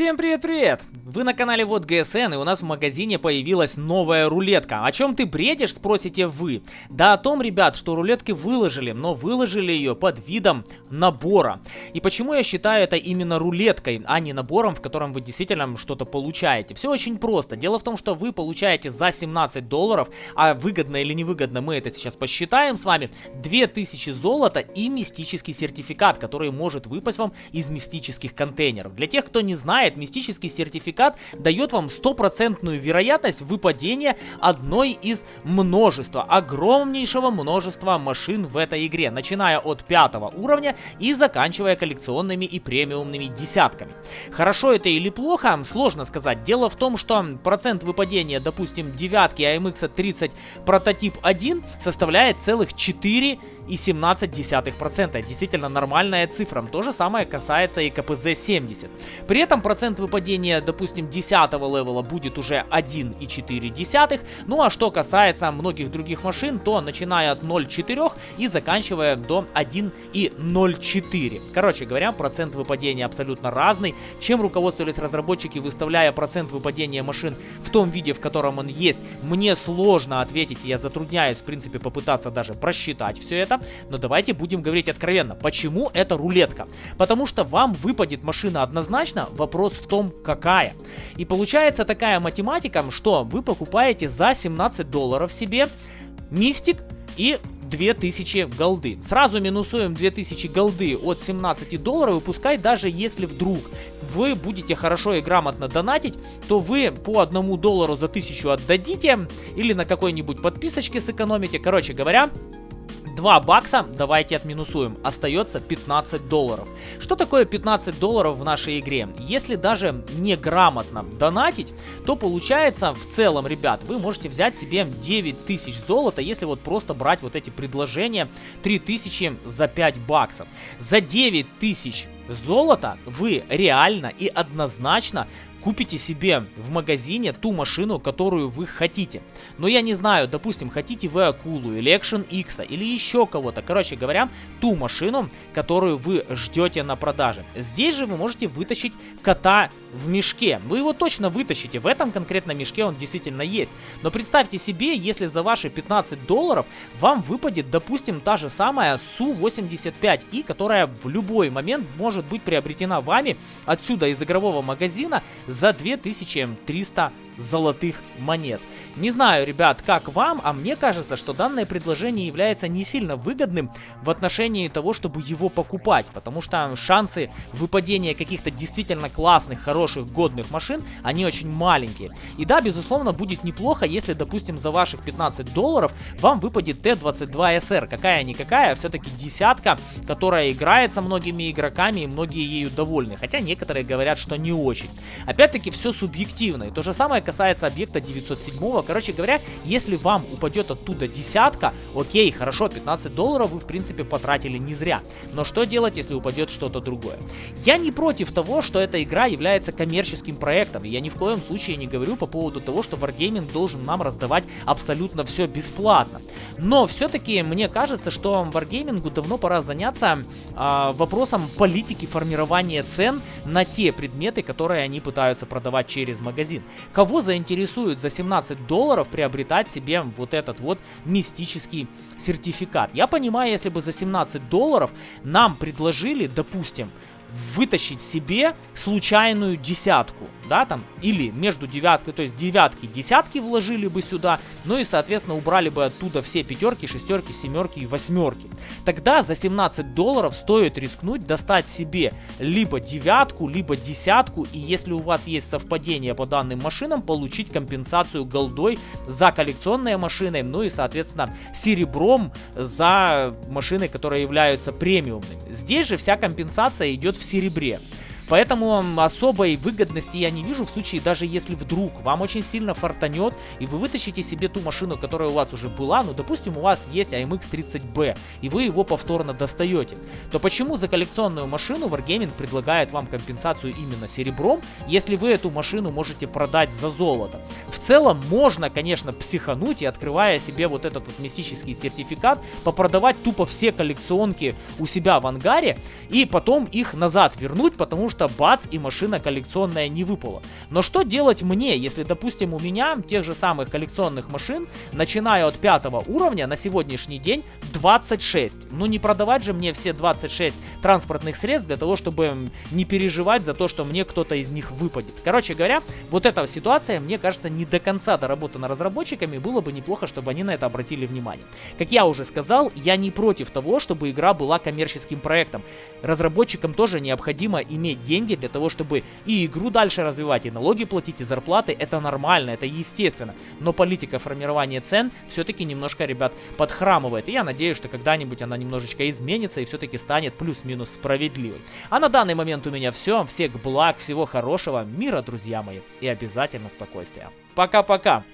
Всем привет-привет! Вы на канале Вот ГСН и у нас в магазине появилась новая рулетка. О чем ты бредишь, спросите вы? Да о том, ребят, что рулетки выложили, но выложили ее под видом набора. И почему я считаю это именно рулеткой, а не набором, в котором вы действительно что-то получаете? Все очень просто. Дело в том, что вы получаете за 17 долларов, а выгодно или невыгодно мы это сейчас посчитаем с вами, 2000 золота и мистический сертификат, который может выпасть вам из мистических контейнеров. Для тех, кто не знает, мистический сертификат дает вам стопроцентную вероятность выпадения одной из множества, огромнейшего множества машин в этой игре, начиная от пятого уровня и заканчивая коллекционными и премиумными десятками. Хорошо это или плохо, сложно сказать. Дело в том, что процент выпадения, допустим, девятки AMX 30 прототип 1 составляет целых 4 и 17%. Действительно нормальная цифра. То же самое касается и КПЗ 70. При этом процент выпадения, допустим, 10 левела будет уже 1,4. Ну а что касается многих других машин, то начиная от 0,4 и заканчивая до 1,04. Короче говоря, процент выпадения абсолютно разный. Чем руководствовались разработчики, выставляя процент выпадения машин в том виде, в котором он есть, мне сложно ответить, я затрудняюсь, в принципе, попытаться даже просчитать все это. Но давайте будем говорить откровенно. Почему это рулетка? Потому что вам выпадет машина однозначно, вопрос в том, какая. И получается такая математика, что вы покупаете за 17 долларов себе мистик и 2000 голды. Сразу минусуем 2000 голды от 17 долларов, и пускай даже если вдруг вы будете хорошо и грамотно донатить, то вы по одному доллару за 1000 отдадите, или на какой-нибудь подписочке сэкономите. Короче говоря, 2 бакса давайте отминусуем. Остается 15 долларов. Что такое 15 долларов в нашей игре? Если даже неграмотно донатить, то получается в целом, ребят, вы можете взять себе 9000 золота, если вот просто брать вот эти предложения 3000 за 5 баксов. За 9000 золота вы реально и однозначно купите себе в магазине ту машину, которую вы хотите. Но я не знаю, допустим, хотите вы Акулу или Action X или еще кого-то. Короче говоря, ту машину, которую вы ждете на продаже. Здесь же вы можете вытащить кота в мешке. Вы его точно вытащите, в этом конкретном мешке он действительно есть. Но представьте себе, если за ваши 15 долларов вам выпадет, допустим, та же самая Су-85И, которая в любой момент может быть приобретена вами отсюда из игрового магазина за 2300 золотых монет. Не знаю, ребят, как вам, а мне кажется, что данное предложение является не сильно выгодным в отношении того, чтобы его покупать, потому что шансы выпадения каких-то действительно классных, хороших, годных машин, они очень маленькие. И да, безусловно, будет неплохо, если, допустим, за ваших 15 долларов вам выпадет Т-22СР, какая-никакая, все-таки десятка, которая играется многими игроками и многие ею довольны, хотя некоторые говорят, что не очень. Опять-таки, все субъективно, и то же самое касается объекта 907. Короче говоря, если вам упадет оттуда десятка, окей, хорошо, 15 долларов вы в принципе потратили не зря. Но что делать, если упадет что-то другое? Я не против того, что эта игра является коммерческим проектом. Я ни в коем случае не говорю по поводу того, что Wargaming должен нам раздавать абсолютно все бесплатно. Но все-таки мне кажется, что Wargaming давно пора заняться э, вопросом политики формирования цен на те предметы, которые они пытаются продавать через магазин. Кого заинтересует за 17 долларов приобретать себе вот этот вот мистический сертификат. Я понимаю, если бы за 17 долларов нам предложили, допустим, вытащить себе случайную десятку, да, там, или между девяткой, то есть девятки, десятки вложили бы сюда, ну и, соответственно, убрали бы оттуда все пятерки, шестерки, семерки и восьмерки. Тогда за 17 долларов стоит рискнуть достать себе либо девятку, либо десятку, и если у вас есть совпадение по данным машинам, получить компенсацию голдой за коллекционные машины, ну и, соответственно, серебром за машины, которые являются премиумными. Здесь же вся компенсация идет в серебре. Поэтому особой выгодности я не вижу в случае, даже если вдруг вам очень сильно фартанет, и вы вытащите себе ту машину, которая у вас уже была, ну, допустим, у вас есть AMX 30B, и вы его повторно достаете, то почему за коллекционную машину Wargaming предлагает вам компенсацию именно серебром, если вы эту машину можете продать за золото? Целом, можно, конечно, психануть и, открывая себе вот этот вот мистический сертификат, попродавать тупо все коллекционки у себя в ангаре, и потом их назад вернуть, потому что бац и машина коллекционная не выпала. Но что делать мне, если, допустим, у меня тех же самых коллекционных машин, начиная от пятого уровня, на сегодняшний день 26. Ну не продавать же мне все 26 транспортных средств для того, чтобы не переживать за то, что мне кто-то из них выпадет. Короче говоря, вот эта ситуация, мне кажется, не до конца доработана разработчиками, было бы неплохо, чтобы они на это обратили внимание. Как я уже сказал, я не против того, чтобы игра была коммерческим проектом. Разработчикам тоже необходимо иметь деньги для того, чтобы и игру дальше развивать, и налоги платить, и зарплаты. Это нормально, это естественно. Но политика формирования цен все-таки немножко, ребят, подхрамывает. И я надеюсь, что когда-нибудь она немножечко изменится и все-таки станет плюс-минус справедливой. А на данный момент у меня все. Всех благ, всего хорошего, мира, друзья мои. И обязательно спокойствия. Пока-пока.